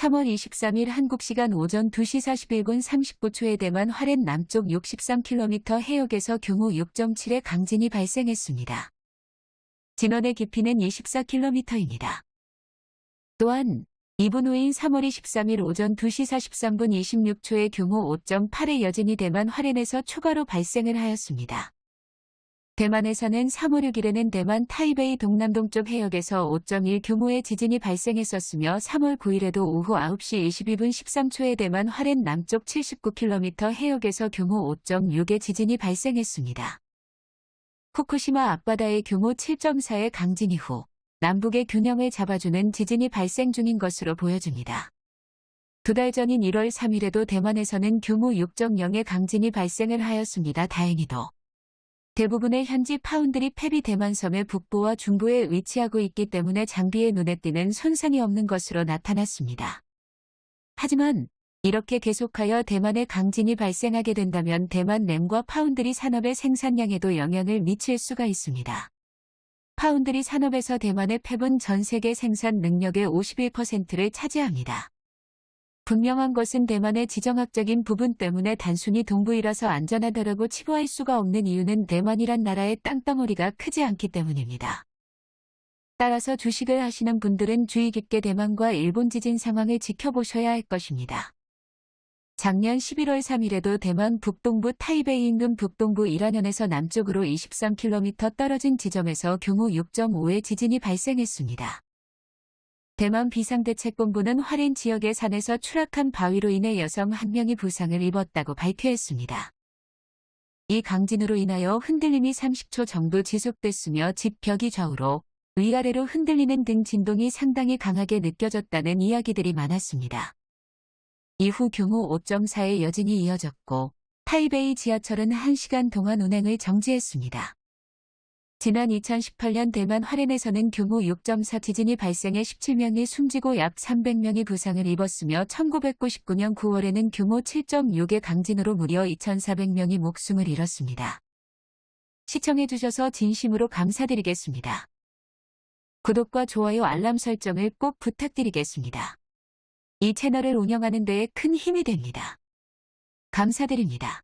3월 23일 한국시간 오전 2시 41분 39초에 대만 화롄 남쪽 63km 해역에서 규모 6.7의 강진이 발생했습니다. 진원의 깊이는 24km입니다. 또한 2분 후인 3월 23일 오전 2시 43분 26초에 규모 5.8의 여진이 대만 화롄에서 추가로 발생을 하였습니다. 대만에서는 3월 6일에는 대만 타이베이 동남동쪽 해역에서 5.1 규모의 지진이 발생했었으며 3월 9일에도 오후 9시 22분 13초에 대만 화롄 남쪽 79km 해역에서 규모 5.6의 지진이 발생했습니다. 후쿠시마 앞바다의 규모 7.4의 강진 이후 남북의 균형을 잡아주는 지진이 발생 중인 것으로 보여집니다. 두 달 전인 1월 3일에도 대만에서는 규모 6.0의 강진이 발생을 하였습니다. 다행히도. 대부분의 현지 파운드리 fab이 대만섬의 북부와 중부에 위치하고 있기 때문에 장비에 눈에 띄는 손상이 없는 것으로 나타났습니다. 하지만 이렇게 계속하여 대만에 강진이 발생하게 된다면 대만 D램과 파운드리 산업의 생산량에도 영향을 미칠 수가 있습니다. 파운드리 산업에서 대만의 펩은 전 세계 생산 능력의 51%를 차지합니다. 분명한 것은 대만의 지정학적인 부분 때문에 단순히 동부이라서 안전하다라고 치부할 수가 없는 이유는 대만이란 나라의 땅덩어리가 크지 않기 때문입니다. 따라서 주식을 하시는 분들은 주의 깊게 대만과 일본 지진 상황을 지켜보셔야 할 것입니다. 작년 11월 3일에도 대만 북동부 타이베이 인근 북동부 일안현에서 남쪽으로 23km 떨어진 지점에서 규모 6.5의 지진이 발생했습니다. 대만 비상대책본부는 화롄 지역의 산에서 추락한 바위로 인해 여성 한 명이 부상을 입었다고 발표했습니다. 이 강진으로 인하여 흔들림이 30초 정도 지속됐으며 집 벽이 좌우로 위아래로 흔들리는 등 진동이 상당히 강하게 느껴졌다는 이야기들이 많았습니다. 이후 규모 5.4의 여진이 이어졌고 타이베이 지하철은 1시간 동안 운행을 정지했습니다. 지난 2018년 대만 화롄에서는 규모 6.4 지진이 발생해 17명이 숨지고 약 300명이 부상을 입었으며 1999년 9월에는 규모 7.6의 강진으로 무려 2,400명이 목숨을 잃었습니다. 시청해주셔서 진심으로 감사드리겠습니다. 구독과 좋아요 알람 설정을 꼭 부탁드리겠습니다. 이 채널을 운영하는 데에 큰 힘이 됩니다. 감사드립니다.